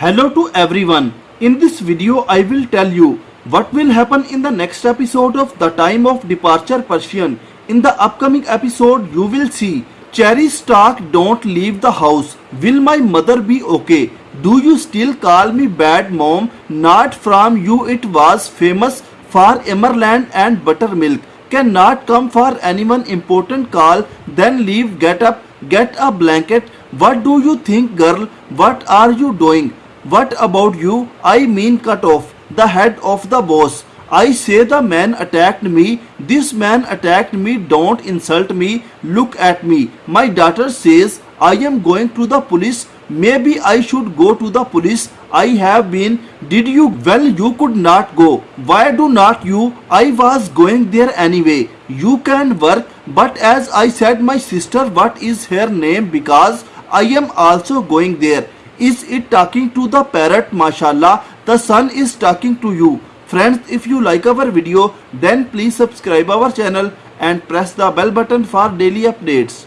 Hello to everyone. In this video I will tell you what will happen in the next episode of The Time of Departure Persian. In the upcoming episode you will see Cherry Stark don't leave the house. Will my mother be okay? Do you still call me bad mom? Not from you it was famous for Emerland and buttermilk. Cannot come for anyone important call then leave get up get a blanket. What do you think girl? What are you doing? What about you? I mean cut off the head of the boss. I say the man attacked me. This man attacked me. Don't insult me. Look at me. My daughter says I am going to the police. Maybe I should go to the police. I have been. Did you? Well, you could not go. Why do not you? I was going there anyway. You can work. But as I said, my sister, what is her name? Because I am also going there. Is it talking to the parrot? Mashallah, the sun is talking to you. Friends, if you like our video, then please subscribe our channel and press the bell button for daily updates.